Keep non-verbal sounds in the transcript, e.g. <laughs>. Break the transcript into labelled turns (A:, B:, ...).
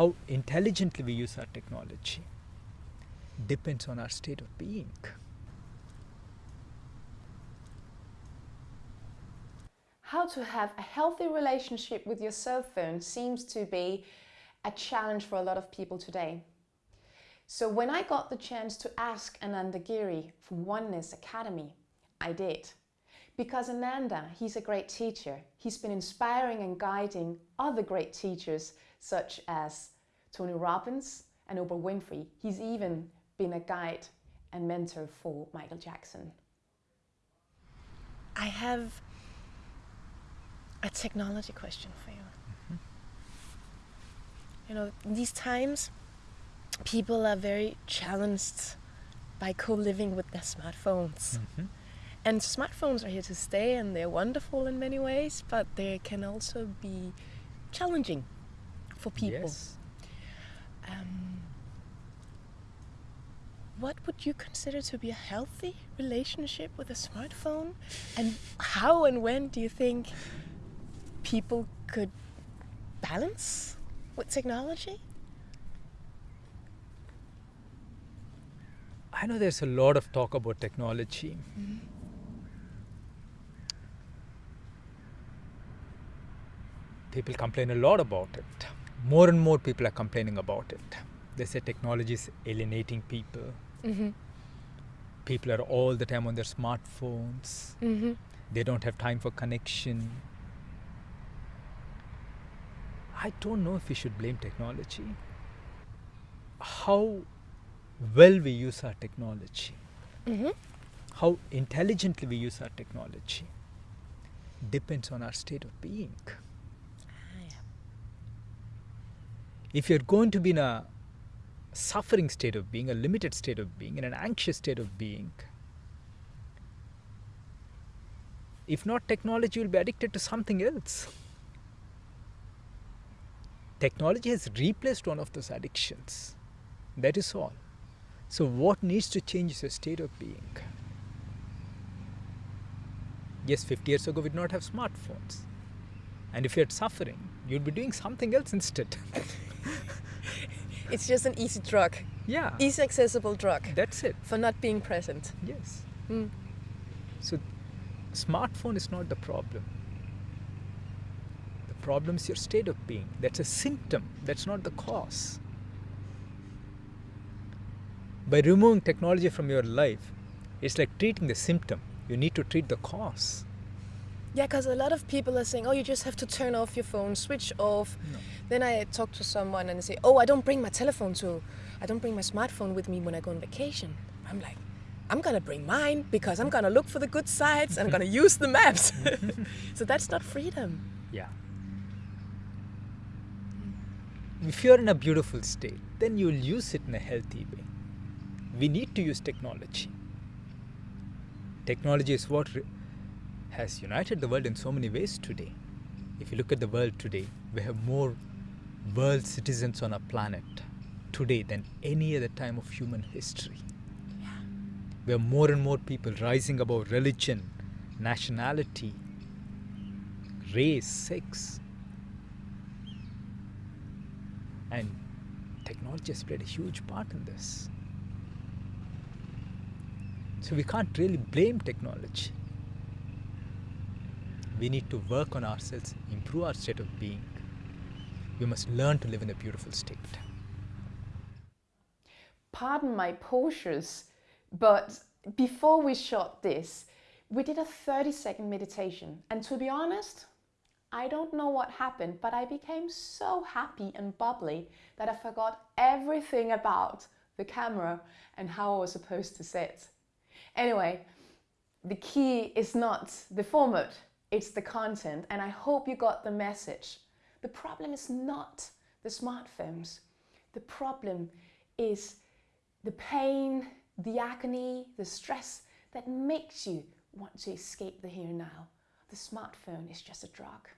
A: how intelligently we use our technology depends on our state of being.
B: How to have a healthy relationship with your cell phone seems to be a challenge for a lot of people today. So when I got the chance to ask Ananda Giri from Oneness Academy, I did. Because Ananda, he's a great teacher. He's been inspiring and guiding other great teachers such as Tony Robbins and Oprah Winfrey. He's even been a guide and mentor for Michael Jackson.
C: I have a technology question for you. Mm -hmm. You know, in these times, people are very challenged by co-living with their smartphones. Mm -hmm. And smartphones are here to stay and they're wonderful in many ways, but they can also be challenging for people.
A: Yes.
C: Um, what would you consider to be a healthy relationship with a smartphone? And how and when do you think people could balance with technology?
A: I know there's a lot of talk about technology. Mm -hmm. People complain a lot about it. More and more people are complaining about it. They say technology is alienating people. Mm -hmm. People are all the time on their smartphones. Mm -hmm. They don't have time for connection. I don't know if we should blame technology. How well we use our technology, mm-hmm. how intelligently we use our technology, depends on our state of being. Ah, yeah. If you're going to be in a suffering state of being, a limited state of being, in an anxious state of being, if not technology, you'll be addicted to something else. Technology has replaced one of those addictions. That is all. So what needs to change is your state of being. Yes, 50 years ago we did not have smartphones. And if you're suffering, you'd be doing something else instead. <laughs>
C: it's just an easy drug.
A: Yeah.
C: Easy accessible drug.
A: That's it.
C: For not being present.
A: Yes. Mm. So smartphone is not the problem. The problem is your state of being. That's a symptom. That's not the cause by removing technology from your life, it's like treating the symptom. You need to treat the cause.
C: Yeah, because a lot of people are saying, oh, you just have to turn off your phone, switch off. No. Then I talk to someone and they say, oh, I don't bring my telephone to, I don't bring my smartphone with me when I go on vacation. I'm like, I'm going to bring mine because I'm going to look for the good sites and I'm going to use the maps. <laughs> so that's not freedom.
A: Yeah. If you're in a beautiful state, then you'll use it in a healthy way we need to use technology. Technology is what has united the world in so many ways today. If you look at the world today, we have more world citizens on our planet today than any other time of human history. Yeah. We have more and more people rising above religion, nationality, race, sex. And technology has played a huge part in this. So we can't really blame technology. We need to work on ourselves, improve our state of being. We must learn to live in a beautiful state.
B: Pardon my postures, but before we shot this, we did a 30 second meditation. And to be honest, I don't know what happened, but I became so happy and bubbly that I forgot everything about the camera and how I was supposed to sit. Anyway, the key is not the format, it's the content. And I hope you got the message. The problem is not the smartphones. The problem is the pain, the agony, the stress that makes you want to escape the here and now. The smartphone is just a drug.